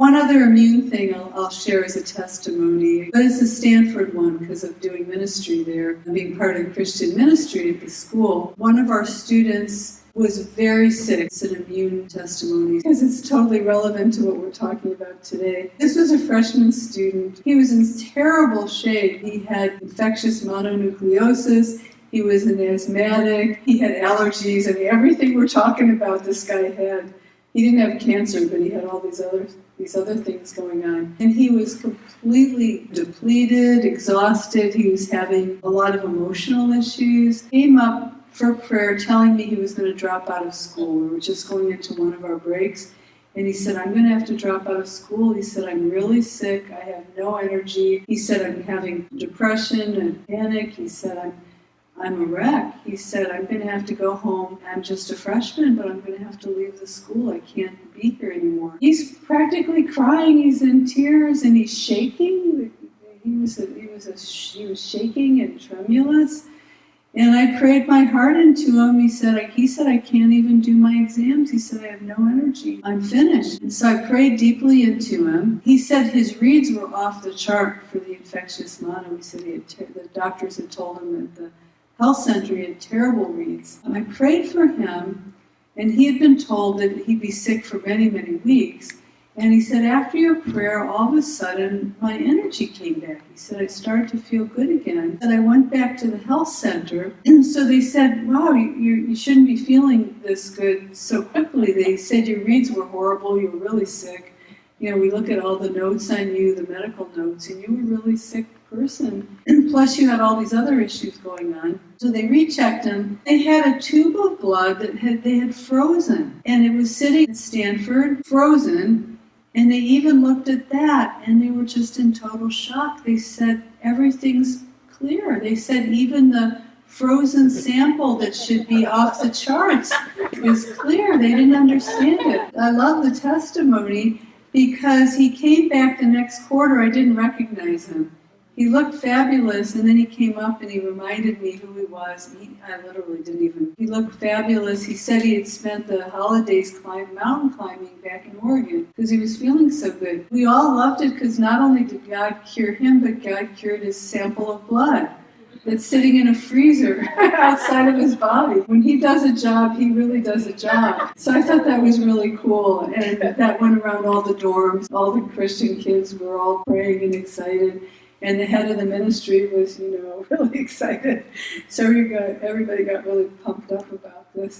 One other immune thing I'll, I'll share as a testimony, but it's a Stanford one because of doing ministry there and being part of Christian ministry at the school. One of our students was very sick. It's an immune testimony because it's totally relevant to what we're talking about today. This was a freshman student. He was in terrible shape. He had infectious mononucleosis. He was an asthmatic. He had allergies. I mean, everything we're talking about, this guy had. He didn't have cancer, but he had all these other these other things going on. And he was completely depleted, exhausted. He was having a lot of emotional issues. Came up for prayer telling me he was going to drop out of school. We were just going into one of our breaks. And he said, I'm going to have to drop out of school. He said, I'm really sick. I have no energy. He said, I'm having depression and panic. He said, I'm I'm a wreck. He said, I'm going to have to go home. I'm just a freshman, but I'm going to have to leave the school. I can't be here anymore. He's practically crying. He's in tears and he's shaking. He was, a, he was, a, he was shaking and tremulous. And I prayed my heart into him. He said, he said, I can't even do my exams. He said, I have no energy. I'm finished. And so I prayed deeply into him. He said his reads were off the chart for the infectious mono. He said the doctors had told him that the health center, he had terrible reads. Um, I prayed for him, and he had been told that he'd be sick for many, many weeks. And he said, after your prayer, all of a sudden, my energy came back. He said, I started to feel good again. And I went back to the health center. And so they said, wow, you, you shouldn't be feeling this good so quickly. They said your reads were horrible, you were really sick. You know, we look at all the notes on you, the medical notes, and you were a really sick person. And plus, you had all these other issues going on. So they rechecked him. They had a tube of blood that had, they had frozen, and it was sitting at Stanford, frozen. And they even looked at that, and they were just in total shock. They said everything's clear. They said even the frozen sample that should be off the charts was clear. They didn't understand it. I love the testimony because he came back the next quarter. I didn't recognize him. He looked fabulous, and then he came up and he reminded me who he was. He, I literally didn't even. He looked fabulous. He said he had spent the holidays climb, mountain climbing back in Oregon because he was feeling so good. We all loved it because not only did God cure him, but God cured his sample of blood that's sitting in a freezer outside of his body. When he does a job, he really does a job. So I thought that was really cool. And that went around all the dorms. All the Christian kids were all praying and excited and the head of the ministry was, you know, really excited. So got, everybody got really pumped up about this.